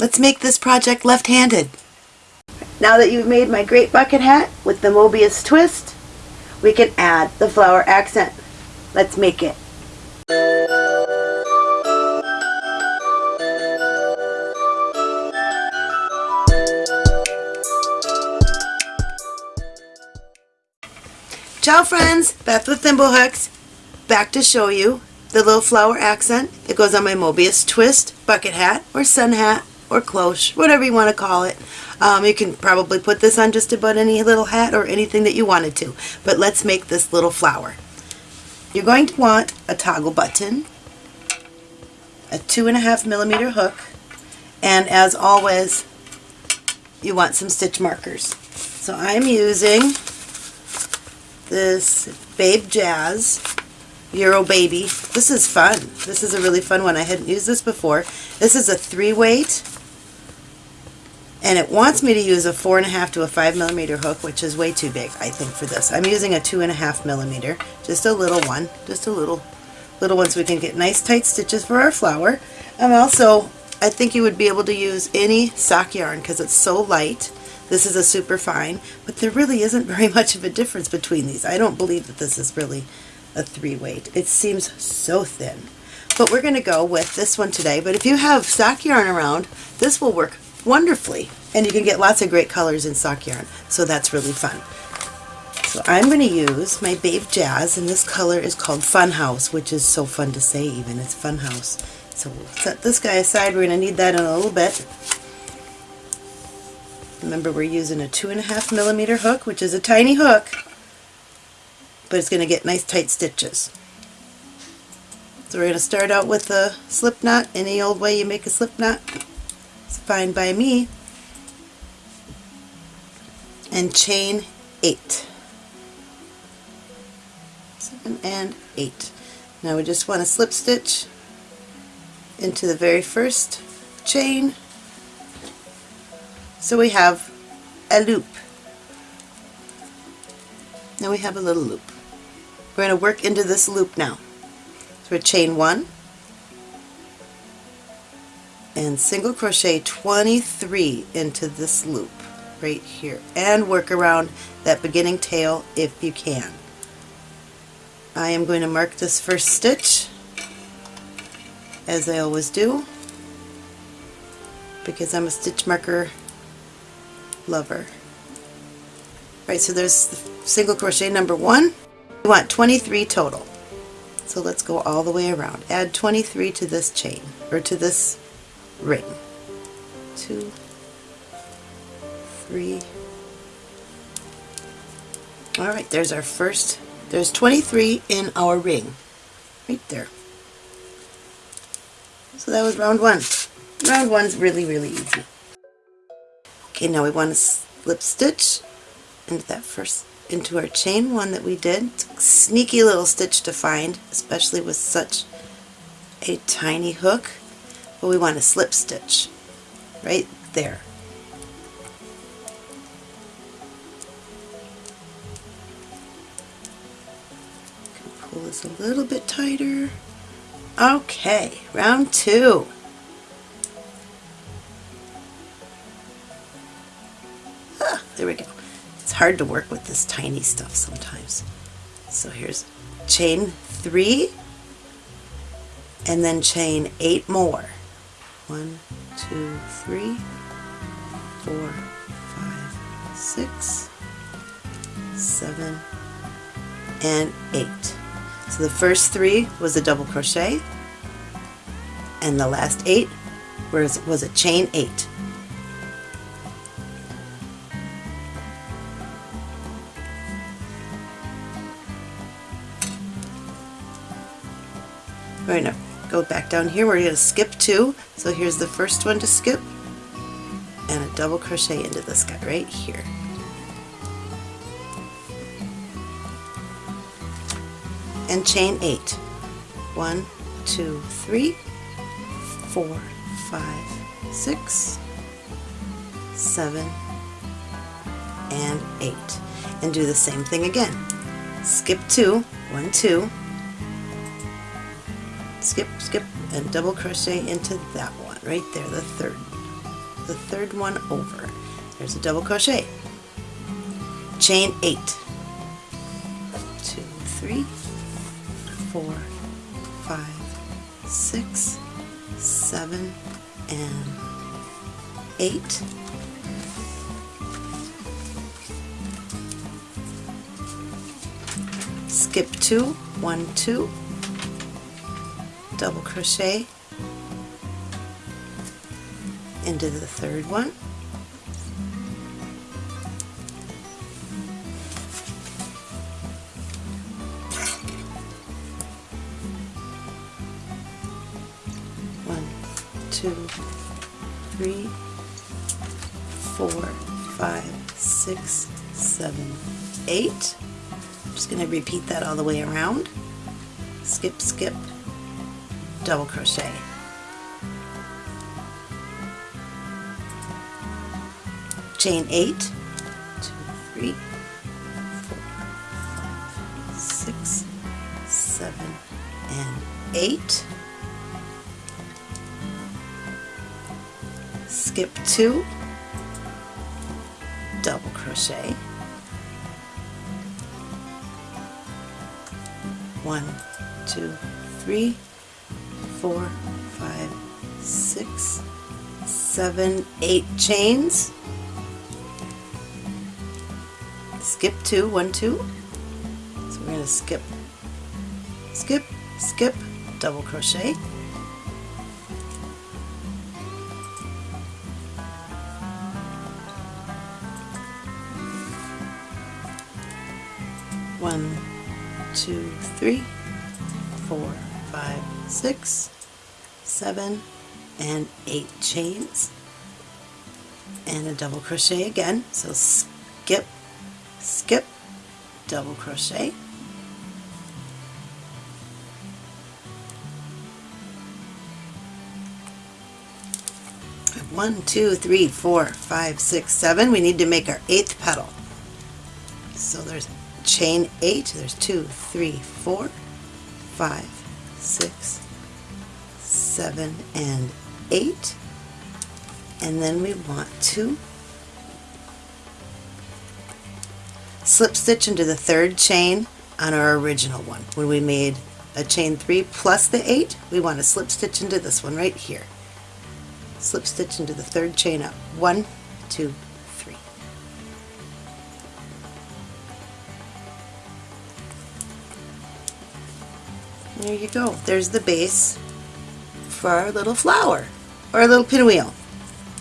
Let's make this project left-handed. Now that you've made my great bucket hat with the Mobius twist, we can add the flower accent. Let's make it. Ciao friends, Beth with Thimblehooks, back to show you the little flower accent that goes on my Mobius twist bucket hat or sun hat or cloche, whatever you want to call it. Um, you can probably put this on just about any little hat or anything that you wanted to, but let's make this little flower. You're going to want a toggle button, a two and a half millimeter hook, and as always, you want some stitch markers. So I'm using this Babe Jazz Euro Baby. This is fun. This is a really fun one. I hadn't used this before. This is a three weight and it wants me to use a four and a half to a five millimeter hook which is way too big I think for this. I'm using a two and a half millimeter just a little one just a little little one so we can get nice tight stitches for our flower. I'm also I think you would be able to use any sock yarn because it's so light this is a super fine, but there really isn't very much of a difference between these. I don't believe that this is really a three weight. It seems so thin. But we're going to go with this one today. But if you have sock yarn around, this will work wonderfully. And you can get lots of great colors in sock yarn. So that's really fun. So I'm going to use my Babe Jazz, and this color is called Fun House, which is so fun to say even. It's Fun House. So we'll set this guy aside. We're going to need that in a little bit. Remember we're using a two and a half millimeter hook, which is a tiny hook, but it's going to get nice tight stitches. So we're going to start out with a slip knot, any old way you make a slip knot. It's fine by me. And chain eight. Seven and eight. Now we just want to slip stitch into the very first chain so we have a loop. Now we have a little loop. We're going to work into this loop now. So we're chain one and single crochet 23 into this loop right here and work around that beginning tail if you can. I am going to mark this first stitch as I always do because I'm a stitch marker lover. Right, so there's the single crochet number one. We want 23 total. So let's go all the way around. Add 23 to this chain, or to this ring. Two, three. Alright, there's our first, there's 23 in our ring. Right there. So that was round one. Round one's really, really easy. Okay, now we want to slip stitch into that first into our chain one that we did. Sneaky little stitch to find, especially with such a tiny hook. But we want to slip stitch right there. Pull this a little bit tighter. Okay, round two. Ah, there we go. It's hard to work with this tiny stuff sometimes. So here's chain three and then chain eight more. One, two, three, four, five, six, seven, and eight. So the first three was a double crochet and the last eight was, was a chain eight. Going to go back down here. We're going to skip two. So here's the first one to skip and a double crochet into this guy right here. And chain eight. One, two, three, four, five, six, seven, and eight. And do the same thing again. Skip two, one, two, skip, skip, and double crochet into that one, right there, the third. the third one over. There's a double crochet. Chain eight. Two, three, four, five, six, seven, and eight. Skip two, one, two, double crochet into the third one. One, two, three, four, five, six, seven, eight. I'm just going to repeat that all the way around. Skip, skip, double crochet. Chain eight, two, three, four, five, six, seven, and eight. Skip two, double crochet. One, two, three, four, five, six, seven, eight chains. Skip two, one, two. So we're going to skip, skip, skip, double crochet. One, two, three, four, five, six, seven, and eight chains. And a double crochet again. So skip, skip, double crochet. One, two, three, four, five, six, seven. We need to make our eighth petal. So there's chain eight. There's two, three, four, five, six, seven, and eight. And then we want to slip stitch into the third chain on our original one. When we made a chain three plus the eight, we want to slip stitch into this one right here. Slip stitch into the third chain up. One, two, There you go. There's the base for our little flower or a little pinwheel.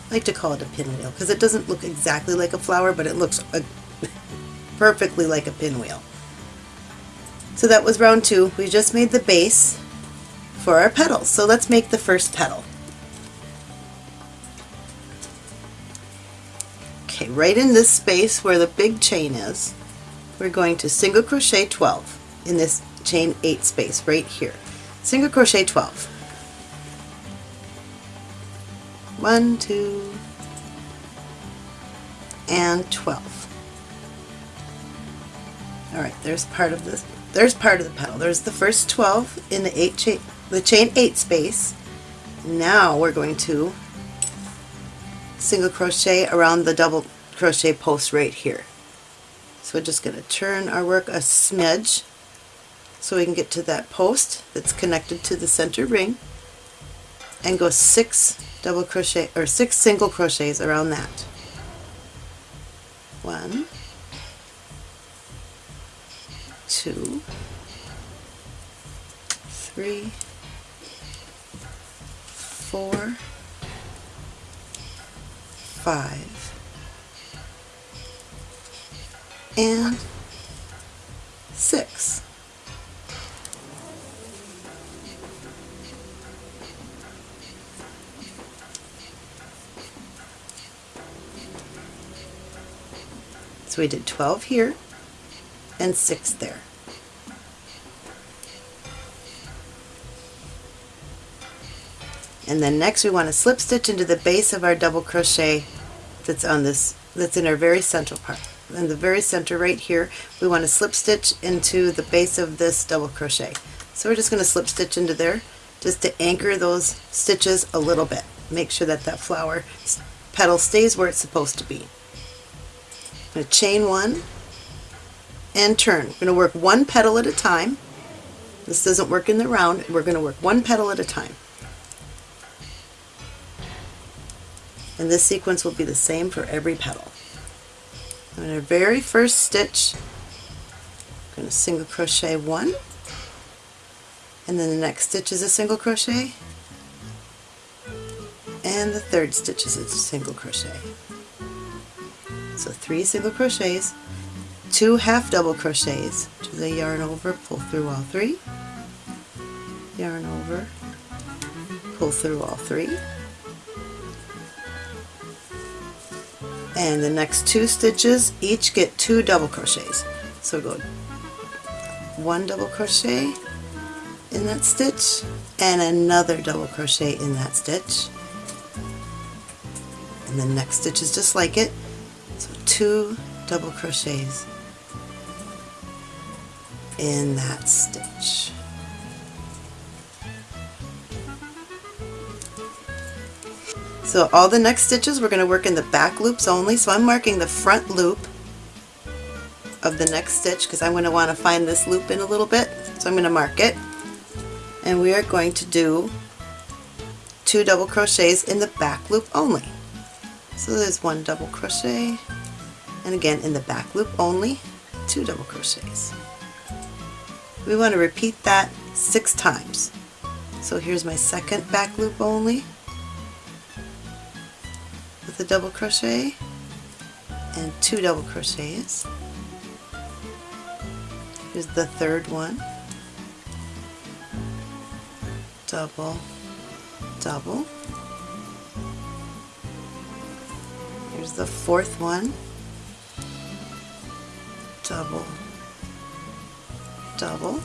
I like to call it a pinwheel because it doesn't look exactly like a flower, but it looks a perfectly like a pinwheel. So that was round two. We just made the base for our petals. So let's make the first petal. Okay, right in this space where the big chain is, we're going to single crochet 12 in this chain 8 space right here. Single crochet 12. One, two, and 12. Alright, there's part of this. There's part of the petal. There's the first 12 in the eight chain, the chain 8 space. Now we're going to single crochet around the double crochet post right here. So we're just going to turn our work a smidge so we can get to that post that's connected to the center ring and go six double crochet or six single crochets around that. One, two, three, four, five, and six. So we did 12 here and 6 there. And then next we want to slip stitch into the base of our double crochet that's on this, that's in our very central part. In the very center right here, we want to slip stitch into the base of this double crochet. So we're just going to slip stitch into there just to anchor those stitches a little bit. Make sure that that flower petal stays where it's supposed to be. I'm going to chain one and turn. We're going to work one petal at a time. This doesn't work in the round. We're going to work one petal at a time. And this sequence will be the same for every petal. In our very first stitch, I'm going to single crochet one, and then the next stitch is a single crochet, and the third stitch is a single crochet. So three single crochets, two half double crochets, do the yarn over, pull through all three, yarn over, pull through all three, and the next two stitches each get two double crochets. So go one double crochet in that stitch and another double crochet in that stitch. And the next stitch is just like it two double crochets in that stitch So all the next stitches we're going to work in the back loops only. So I'm marking the front loop of the next stitch because I'm going to want to find this loop in a little bit. So I'm going to mark it. And we are going to do two double crochets in the back loop only. So there's one double crochet and again in the back loop only two double crochets. We want to repeat that six times. So here's my second back loop only with a double crochet and two double crochets. Here's the third one. Double, double. Here's the fourth one. Double, double.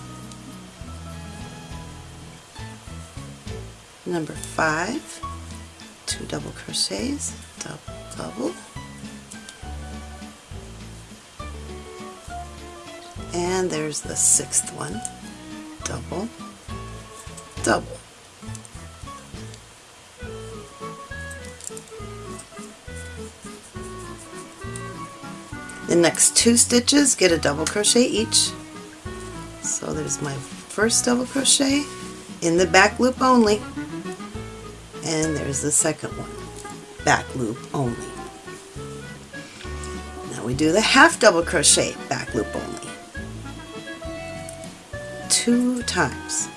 Number five, two double crochets, double, double. And there's the sixth one, double, double. The next two stitches get a double crochet each. So there's my first double crochet in the back loop only. And there's the second one, back loop only. Now we do the half double crochet, back loop only. Two times.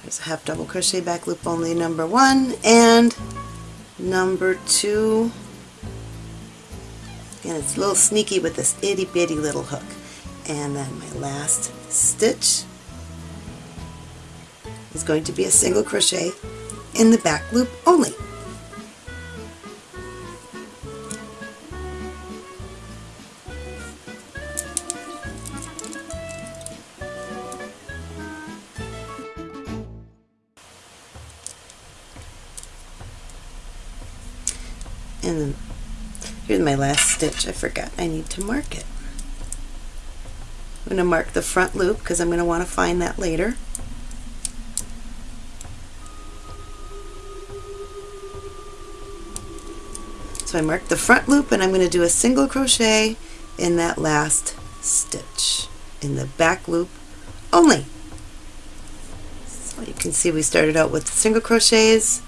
There's a half double crochet back loop only number one and number two and it's a little sneaky with this itty bitty little hook. And then my last stitch is going to be a single crochet in the back loop only. Stitch. I forgot I need to mark it. I'm going to mark the front loop because I'm going to want to find that later. So I marked the front loop and I'm going to do a single crochet in that last stitch in the back loop only. So you can see we started out with single crochets,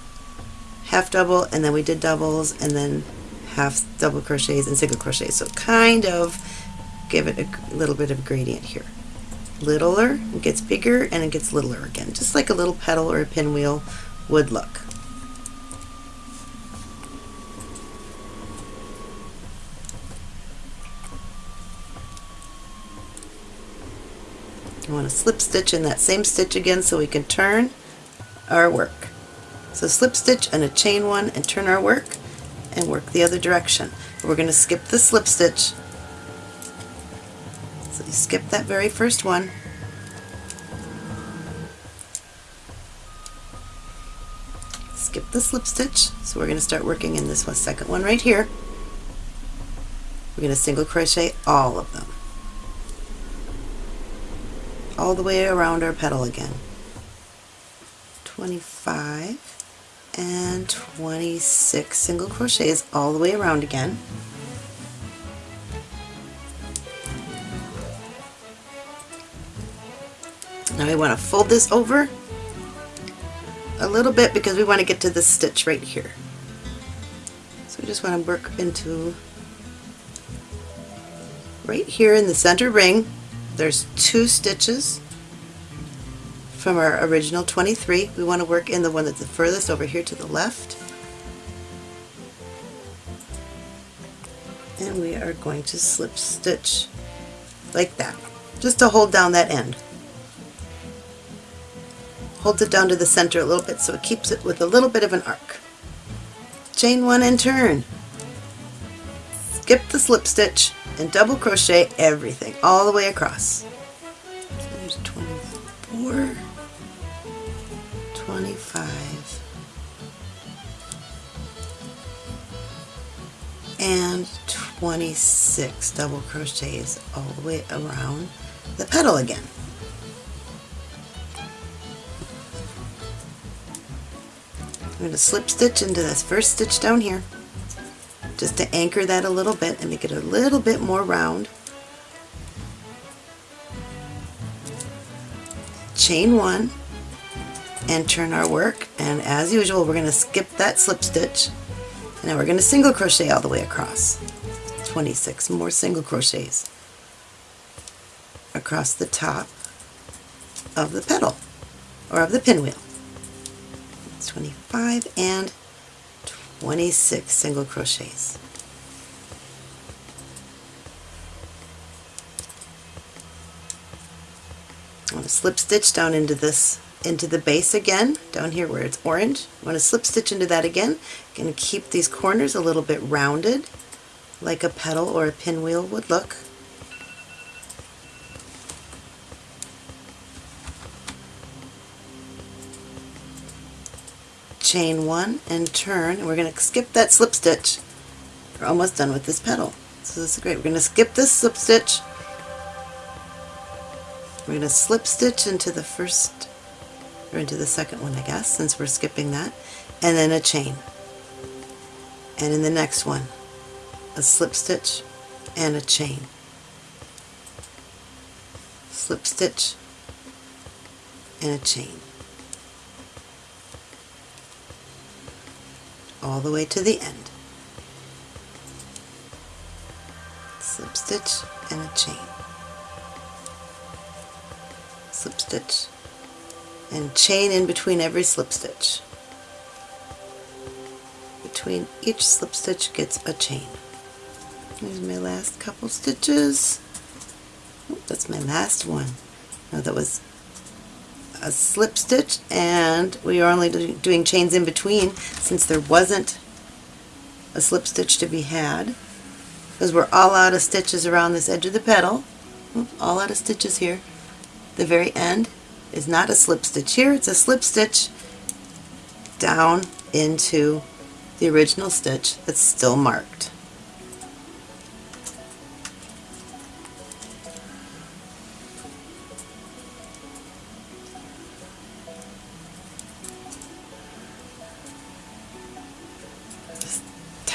half double, and then we did doubles, and then half double crochets and single crochets. So kind of give it a little bit of gradient here. Littler, it gets bigger, and it gets littler again, just like a little petal or a pinwheel would look. You want to slip stitch in that same stitch again so we can turn our work. So slip stitch and a chain one and turn our work and work the other direction. We're going to skip the slip stitch. So you skip that very first one. Skip the slip stitch. So we're going to start working in this one, second one right here. We're going to single crochet all of them. All the way around our petal again. 25 and 26 single crochets all the way around again. Now we want to fold this over a little bit because we want to get to this stitch right here. So we just want to work into right here in the center ring. There's two stitches from our original 23. We want to work in the one that's the furthest over here to the left. And we are going to slip stitch like that, just to hold down that end. Hold it down to the center a little bit so it keeps it with a little bit of an arc. Chain one and turn. Skip the slip stitch and double crochet everything all the way across. 26 double crochets all the way around the petal again. I'm going to slip stitch into this first stitch down here just to anchor that a little bit and make it a little bit more round. Chain one and turn our work and as usual we're going to skip that slip stitch and now we're going to single crochet all the way across. 26 more single crochets across the top of the petal or of the pinwheel. 25 and 26 single crochets. I want to slip stitch down into this into the base again down here where it's orange I want to slip stitch into that again going to keep these corners a little bit rounded like a petal or a pinwheel would look. Chain one and turn. And we're going to skip that slip stitch. We're almost done with this petal so this is great. We're going to skip this slip stitch. We're going to slip stitch into the first or into the second one I guess since we're skipping that. And then a chain. And in the next one a slip stitch and a chain slip stitch and a chain all the way to the end. Slip stitch and a chain. Slip stitch and chain in between every slip stitch. Between each slip stitch gets a chain. Here's my last couple stitches. Oh, that's my last one. Now that was a slip stitch and we are only do doing chains in between since there wasn't a slip stitch to be had. Because we're all out of stitches around this edge of the petal all out of stitches here. The very end is not a slip stitch here. It's a slip stitch down into the original stitch that's still marked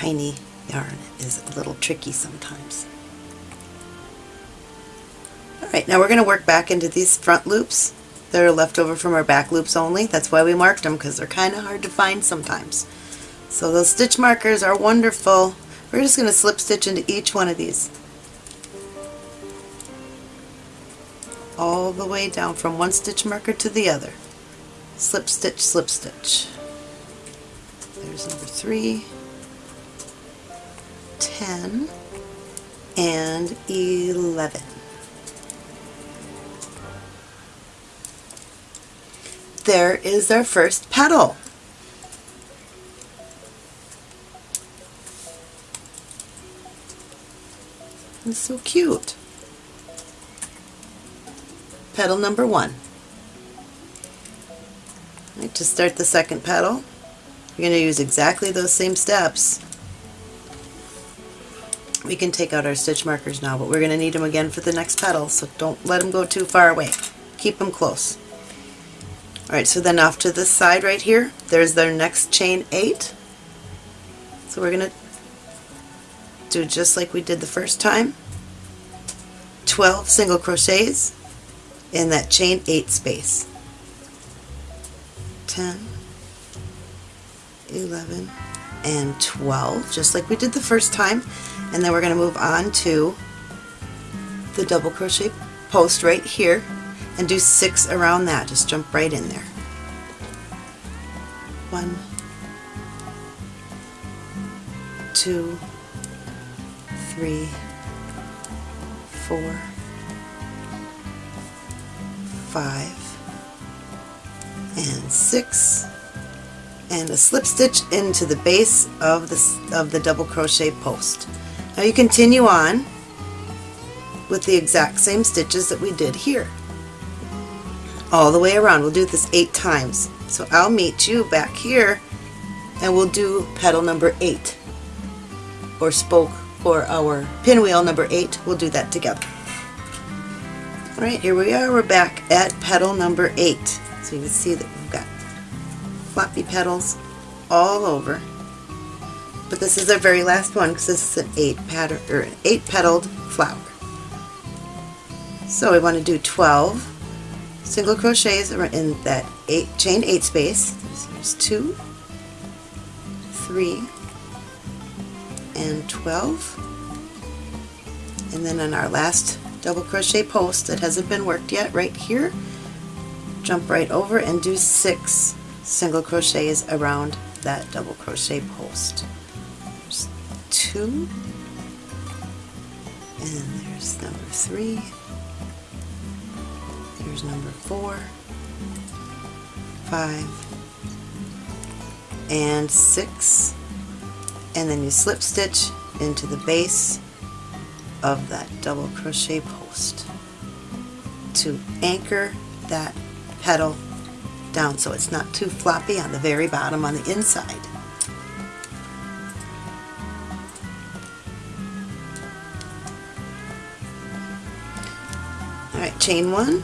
tiny yarn is a little tricky sometimes. Alright, now we're going to work back into these front loops that are left over from our back loops only. That's why we marked them, because they're kind of hard to find sometimes. So those stitch markers are wonderful. We're just going to slip stitch into each one of these. All the way down from one stitch marker to the other. Slip stitch, slip stitch. There's number three. 10 and 11. There is our first petal. It's so cute. Petal number one. To start the second petal, you're going to use exactly those same steps we can take out our stitch markers now, but we're going to need them again for the next petal, so don't let them go too far away. Keep them close. Alright, so then off to this side right here, there's their next chain 8. So we're going to do just like we did the first time. 12 single crochets in that chain 8 space. 10, 11, and 12, just like we did the first time. And then we're going to move on to the double crochet post right here and do six around that. Just jump right in there. One, two, three, four, five, and six, and a slip stitch into the base of the, of the double crochet post. Now you continue on with the exact same stitches that we did here. All the way around. We'll do this eight times. So I'll meet you back here and we'll do petal number eight or spoke for our pinwheel number eight. We'll do that together. Alright, here we are. We're back at petal number eight. So you can see that floppy petals all over. But this is our very last one because this is an eight pattern or an eight petaled flower. So we want to do 12 single crochets in that eight chain eight space. There's two, three, and 12. And then on our last double crochet post that hasn't been worked yet, right here, jump right over and do six single crochets around that double crochet post. There's two, and there's number three, here's number four, five, and six, and then you slip stitch into the base of that double crochet post to anchor that petal down so it's not too floppy on the very bottom on the inside. Alright, chain one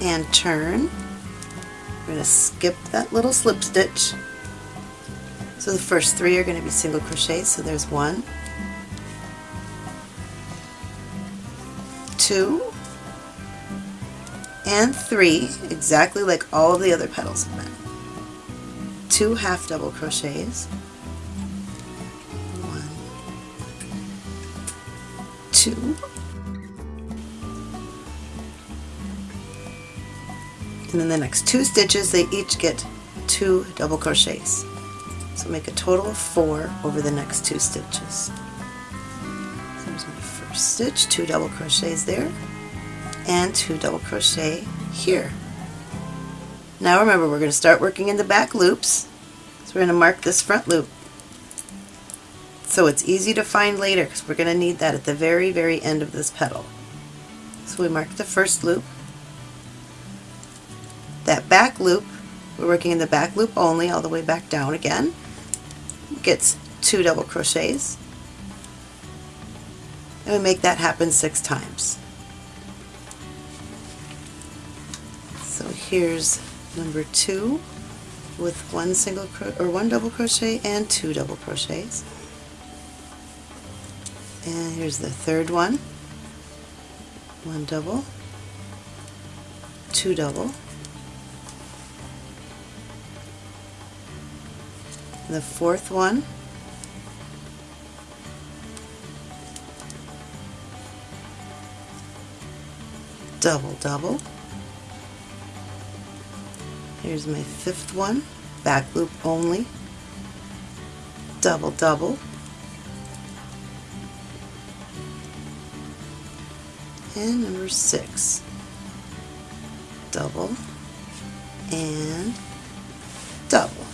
and turn. We're going to skip that little slip stitch. So the first three are going to be single crochets, so there's one, two, and three, exactly like all of the other petals have been. Two half double crochets, one, two, and then the next two stitches they each get two double crochets. So make a total of four over the next two stitches. So there's my first stitch, two double crochets there, and two double crochet here. Now remember we're going to start working in the back loops. So we're going to mark this front loop. So it's easy to find later because we're going to need that at the very very end of this petal. So we mark the first loop. That back loop, we're working in the back loop only all the way back down again gets two double crochets and we make that happen six times. Here's number two with one single or one double crochet and two double crochets. And here's the third one. One double, two double, the fourth one double double here's my fifth one. Back loop only. Double double. And number six. Double. And double.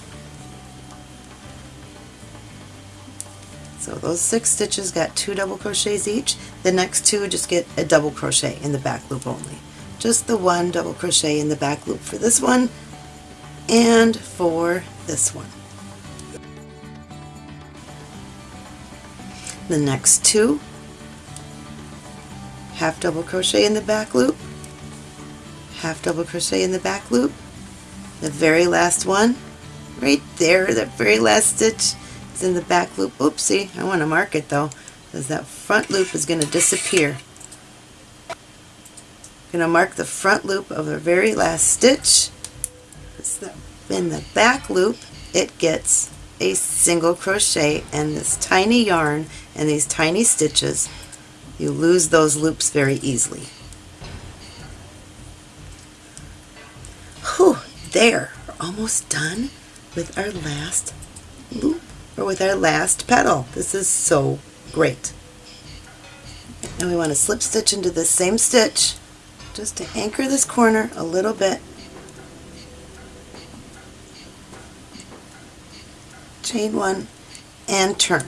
So those six stitches got two double crochets each. The next two just get a double crochet in the back loop only. Just the one double crochet in the back loop for this one and for this one. The next two half double crochet in the back loop, half double crochet in the back loop the very last one right there that very last stitch is in the back loop. Oopsie I want to mark it though because that front loop is going to disappear. I'm going to mark the front loop of the very last stitch in the back loop it gets a single crochet and this tiny yarn and these tiny stitches. You lose those loops very easily. Whew, there we're almost done with our last loop or with our last petal this is so great. And we want to slip stitch into the same stitch just to anchor this corner a little bit. Chain one and turn.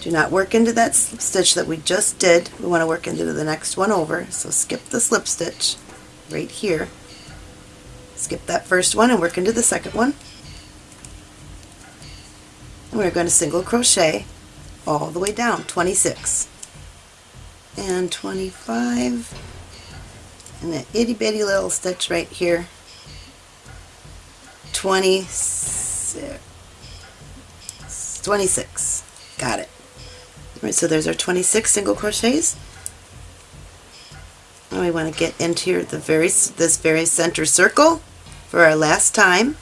Do not work into that slip stitch that we just did. We want to work into the next one over. So skip the slip stitch right here. Skip that first one and work into the second one. And we're going to single crochet all the way down, 26 and 25 and an itty bitty little stitch right here 26 26 got it. All right so there's our 26 single crochets. And we want to get into the very this very center circle for our last time.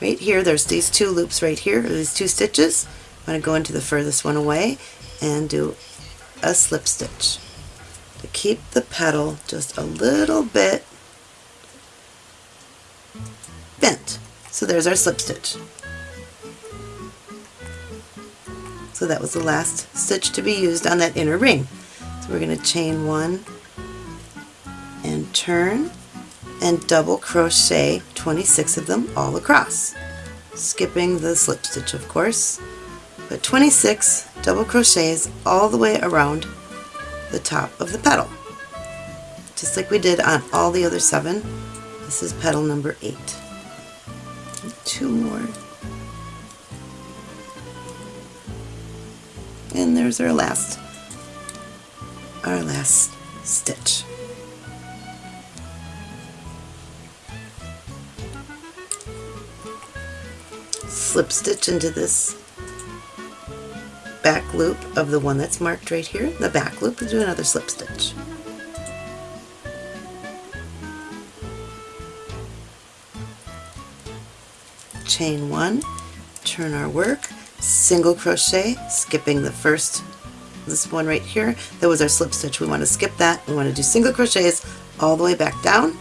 Right here there's these two loops right here these two stitches. I'm going to go into the furthest one away and do a slip stitch to keep the petal just a little bit bent. So there's our slip stitch. So that was the last stitch to be used on that inner ring. So we're going to chain one and turn and double crochet 26 of them all across, skipping the slip stitch of course, but 26 double crochets all the way around the top of the petal. Just like we did on all the other seven, this is petal number eight. Two more. And there's our last, our last stitch. Slip stitch into this back loop of the one that's marked right here, the back loop, and do another slip stitch. Chain one, turn our work, single crochet, skipping the first, this one right here, that was our slip stitch. We want to skip that. We want to do single crochets all the way back down.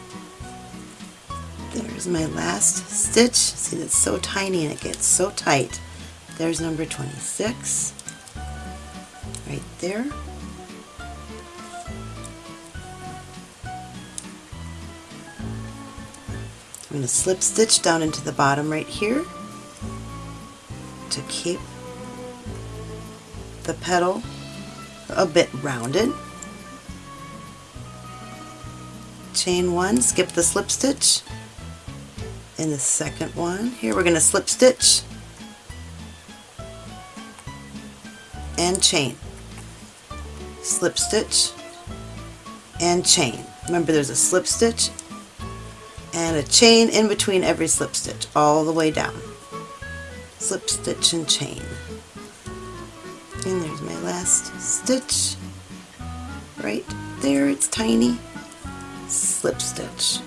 There's my last stitch. See, it's so tiny and it gets so tight. There's number 26 right there. I'm going to slip stitch down into the bottom right here to keep the petal a bit rounded. Chain one, skip the slip stitch. In the second one, here we're going to slip stitch and chain slip stitch and chain. Remember there's a slip stitch and a chain in between every slip stitch all the way down. Slip stitch and chain. There's my last stitch. Right there, it's tiny. Slip stitch.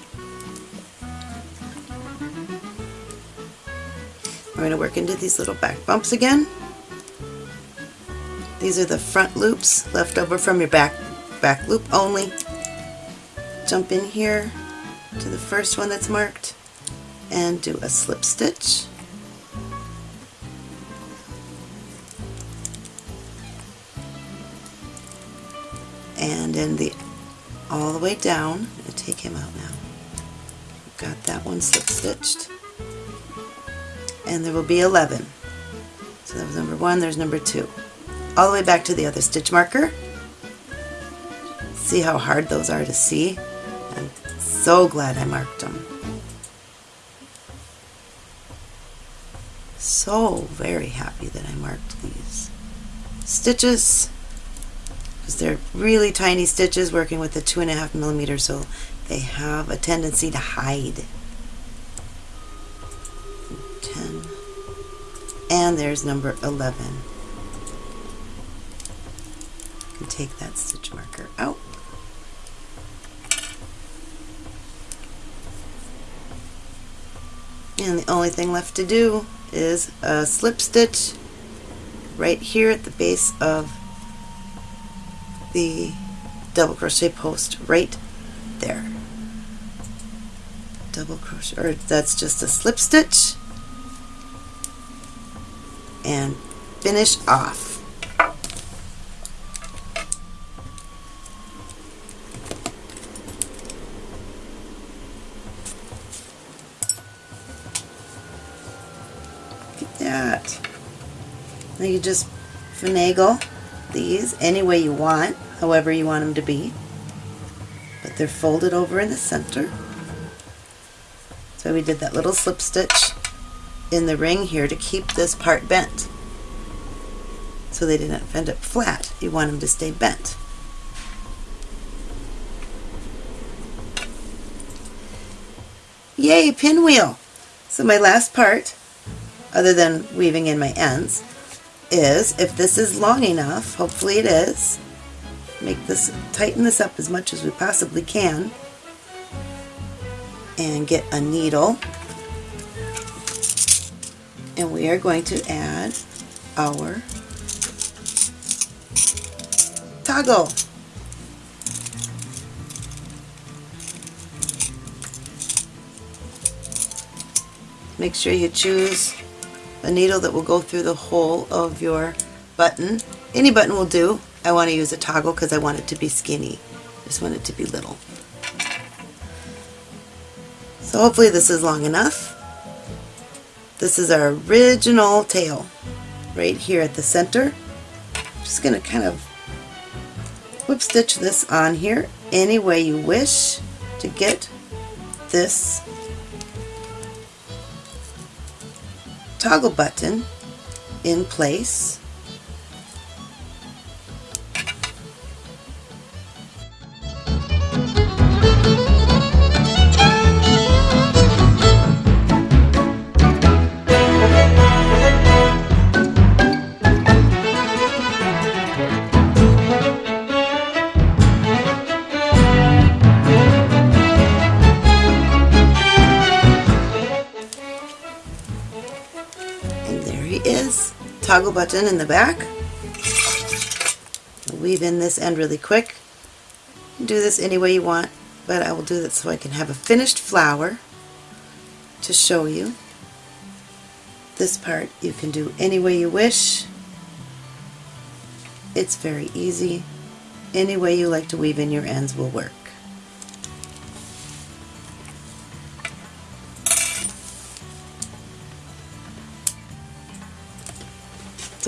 We're going to work into these little back bumps again. These are the front loops left over from your back, back loop only. Jump in here to the first one that's marked and do a slip stitch. In the all the way down, I'm going to take him out now. Got that one slip stitched. And there will be 11. So that was number one, there's number two all the way back to the other stitch marker. See how hard those are to see? I'm so glad I marked them. So very happy that I marked these stitches they're really tiny stitches working with the two and a half millimeter so they have a tendency to hide. 10. And there's number 11. You can take that stitch marker out. And the only thing left to do is a slip stitch right here at the base of the double crochet post right there. Double crochet or that's just a slip stitch. And finish off. Look at that. Now you just finagle these any way you want, however you want them to be. But they're folded over in the center. So we did that little slip stitch in the ring here to keep this part bent. So they didn't end up flat. You want them to stay bent. Yay, pinwheel! So my last part, other than weaving in my ends, is if this is long enough, hopefully it is, make this, tighten this up as much as we possibly can and get a needle and we are going to add our toggle. Make sure you choose a needle that will go through the whole of your button. Any button will do. I want to use a toggle because I want it to be skinny. I just want it to be little. So hopefully this is long enough. This is our original tail right here at the center. I'm just going to kind of whip stitch this on here any way you wish to get this toggle button in place. There he is. Toggle button in the back. Weave in this end really quick. Do this any way you want, but I will do that so I can have a finished flower to show you. This part you can do any way you wish. It's very easy. Any way you like to weave in your ends will work.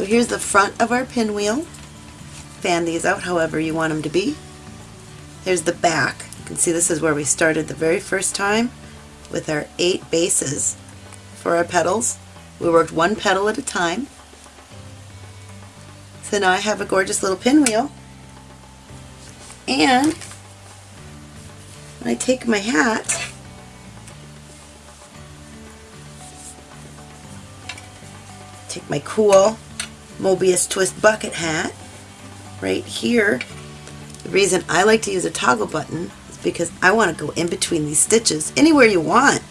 So here's the front of our pinwheel. Fan these out however you want them to be. There's the back. You can see this is where we started the very first time with our eight bases for our petals. We worked one petal at a time. So now I have a gorgeous little pinwheel. And when I take my hat, take my cool Mobius twist bucket hat right here. The reason I like to use a toggle button is because I want to go in between these stitches anywhere you want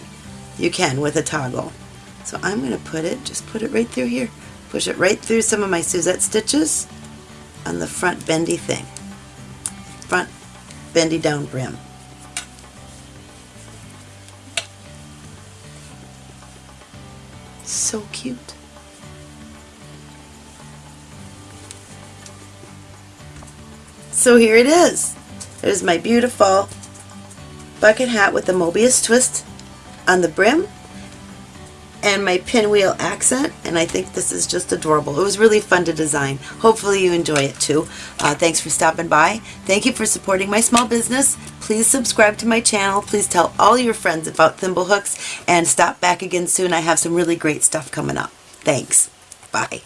you can with a toggle. So I'm going to put it, just put it right through here. Push it right through some of my Suzette stitches on the front bendy thing. Front bendy down brim. So cute. So here it is. There's my beautiful bucket hat with the Mobius twist on the brim and my pinwheel accent and I think this is just adorable. It was really fun to design. Hopefully you enjoy it too. Uh, thanks for stopping by. Thank you for supporting my small business. Please subscribe to my channel. Please tell all your friends about Thimblehooks and stop back again soon. I have some really great stuff coming up. Thanks. Bye.